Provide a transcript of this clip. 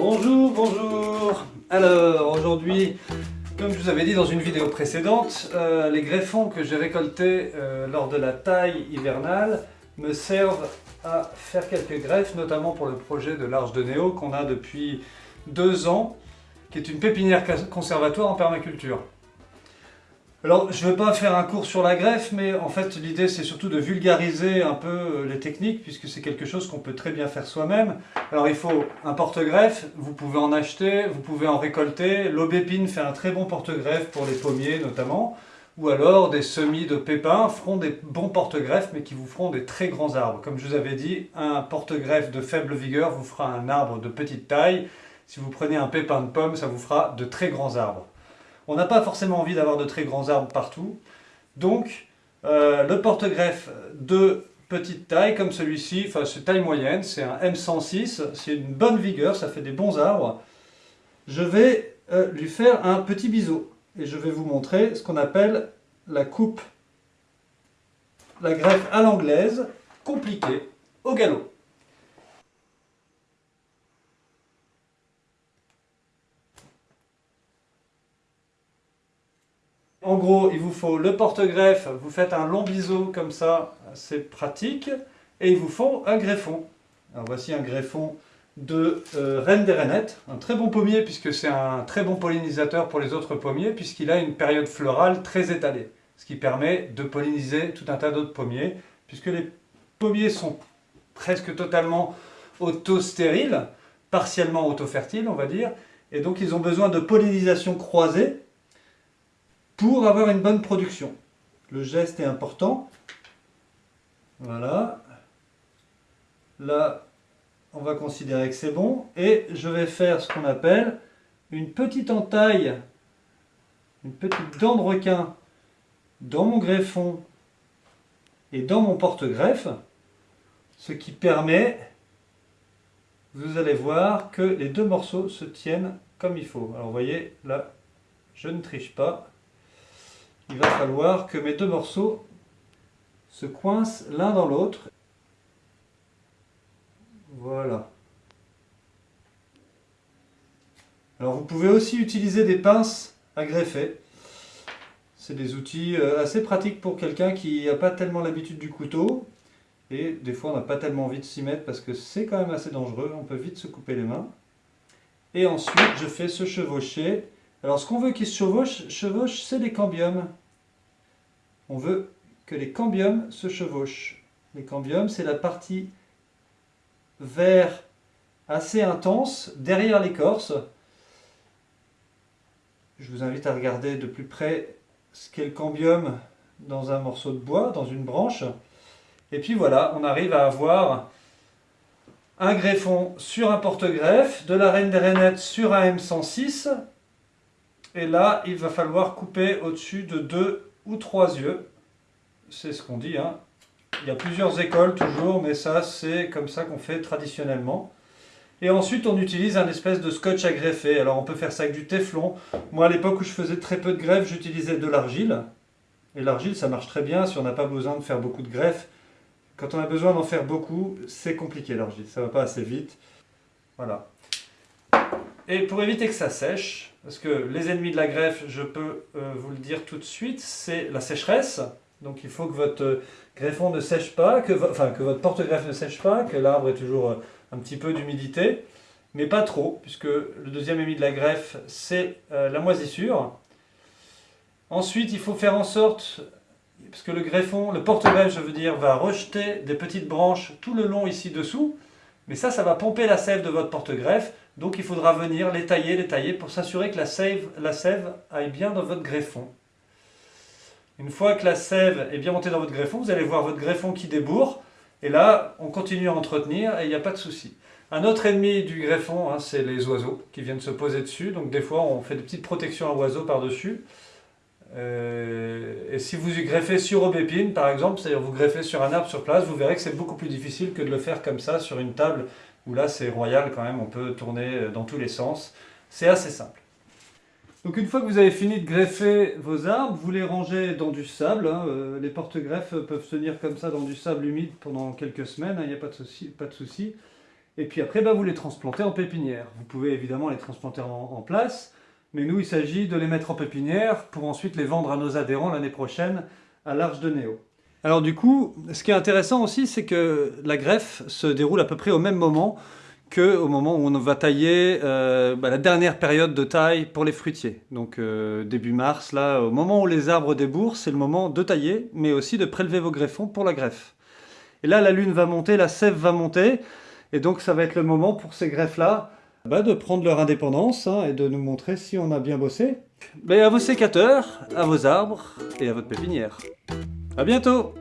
Bonjour, bonjour Alors, aujourd'hui, comme je vous avais dit dans une vidéo précédente, euh, les greffons que j'ai récoltés euh, lors de la taille hivernale me servent à faire quelques greffes, notamment pour le projet de l'Arche de Néo qu'on a depuis deux ans, qui est une pépinière conservatoire en permaculture. Alors, je ne vais pas faire un cours sur la greffe, mais en fait, l'idée, c'est surtout de vulgariser un peu euh, les techniques, puisque c'est quelque chose qu'on peut très bien faire soi-même. Alors, il faut un porte-greffe, vous pouvez en acheter, vous pouvez en récolter. L'aubépine fait un très bon porte-greffe pour les pommiers, notamment. Ou alors, des semis de pépins feront des bons porte-greffes, mais qui vous feront des très grands arbres. Comme je vous avais dit, un porte-greffe de faible vigueur vous fera un arbre de petite taille. Si vous prenez un pépin de pomme, ça vous fera de très grands arbres. On n'a pas forcément envie d'avoir de très grands arbres partout. Donc, euh, le porte-greffe de petite taille, comme celui-ci, enfin c'est taille moyenne, c'est un M106, c'est une bonne vigueur, ça fait des bons arbres. Je vais euh, lui faire un petit biseau. Et je vais vous montrer ce qu'on appelle la coupe, la greffe à l'anglaise, compliquée, au galop. En gros, il vous faut le porte-greffe, vous faites un long biseau comme ça, c'est pratique, et il vous faut un greffon. Alors voici un greffon de euh, Reine des Rainettes, un très bon pommier puisque c'est un très bon pollinisateur pour les autres pommiers puisqu'il a une période florale très étalée, ce qui permet de polliniser tout un tas d'autres pommiers puisque les pommiers sont presque totalement auto-stériles, partiellement auto-fertiles on va dire, et donc ils ont besoin de pollinisation croisée pour avoir une bonne production. Le geste est important. Voilà. Là, on va considérer que c'est bon. Et je vais faire ce qu'on appelle une petite entaille, une petite dent de requin dans mon greffon et dans mon porte-greffe, ce qui permet, vous allez voir, que les deux morceaux se tiennent comme il faut. Alors vous voyez, là, je ne triche pas il va falloir que mes deux morceaux se coincent l'un dans l'autre. Voilà. Alors vous pouvez aussi utiliser des pinces à greffer. C'est des outils euh, assez pratiques pour quelqu'un qui n'a pas tellement l'habitude du couteau. Et des fois on n'a pas tellement envie de s'y mettre parce que c'est quand même assez dangereux, on peut vite se couper les mains. Et ensuite je fais se chevaucher alors ce qu'on veut qu'il se chevauche, chevauche c'est les cambiums. On veut que les cambiums se chevauchent. Les cambiums, c'est la partie vert assez intense derrière l'écorce. Je vous invite à regarder de plus près ce qu'est le cambium dans un morceau de bois, dans une branche. Et puis voilà, on arrive à avoir un greffon sur un porte-greffe, de la reine des rainettes sur un M106, et là, il va falloir couper au-dessus de deux ou trois yeux. C'est ce qu'on dit. Hein. Il y a plusieurs écoles toujours, mais ça, c'est comme ça qu'on fait traditionnellement. Et ensuite, on utilise un espèce de scotch à greffer. Alors, on peut faire ça avec du téflon. Moi, à l'époque où je faisais très peu de greffes, j'utilisais de l'argile. Et l'argile, ça marche très bien si on n'a pas besoin de faire beaucoup de greffes. Quand on a besoin d'en faire beaucoup, c'est compliqué l'argile. Ça va pas assez vite. Voilà. Et pour éviter que ça sèche, parce que les ennemis de la greffe, je peux euh, vous le dire tout de suite, c'est la sécheresse. Donc il faut que votre greffon ne sèche pas, que, votre porte-greffe ne sèche pas, que l'arbre ait toujours euh, un petit peu d'humidité, mais pas trop, puisque le deuxième ennemi de la greffe, c'est euh, la moisissure. Ensuite, il faut faire en sorte, parce que le greffon, le porte-greffe, je veux dire, va rejeter des petites branches tout le long ici dessous, mais ça, ça va pomper la sève de votre porte-greffe, donc il faudra venir les tailler, les tailler pour s'assurer que la sève, aille bien dans votre greffon. Une fois que la sève est bien montée dans votre greffon, vous allez voir votre greffon qui débourre. Et là, on continue à entretenir et il n'y a pas de souci. Un autre ennemi du greffon, hein, c'est les oiseaux qui viennent se poser dessus. Donc des fois, on fait des petites protections à oiseaux par-dessus. Euh, et si vous y greffez sur aubépine, par exemple, c'est-à-dire vous greffez sur un arbre sur place, vous verrez que c'est beaucoup plus difficile que de le faire comme ça sur une table là c'est royal quand même, on peut tourner dans tous les sens. C'est assez simple. Donc une fois que vous avez fini de greffer vos arbres, vous les rangez dans du sable. Hein, euh, les porte-greffes peuvent tenir comme ça dans du sable humide pendant quelques semaines, il hein, n'y a pas de souci. Pas de souci. Et puis après, bah, vous les transplantez en pépinière. Vous pouvez évidemment les transplanter en, place, mais nous, il s'agit de les mettre en pépinière pour ensuite les vendre à nos adhérents l'année prochaine à l'Arche de Néo. Alors du coup, ce qui est intéressant aussi, c'est que la greffe se déroule à peu près au même moment qu'au moment où on va tailler euh, bah, la dernière période de taille pour les fruitiers. Donc euh, début mars, là, au moment où les arbres débourrent, c'est le moment de tailler, mais aussi de prélever vos greffons pour la greffe. Et là, la lune va monter, la sève va monter, et donc ça va être le moment pour ces greffes-là bah, de prendre leur indépendance hein, et de nous montrer si on a bien bossé. Mais à vos sécateurs, à vos arbres et à votre pépinière. A bientôt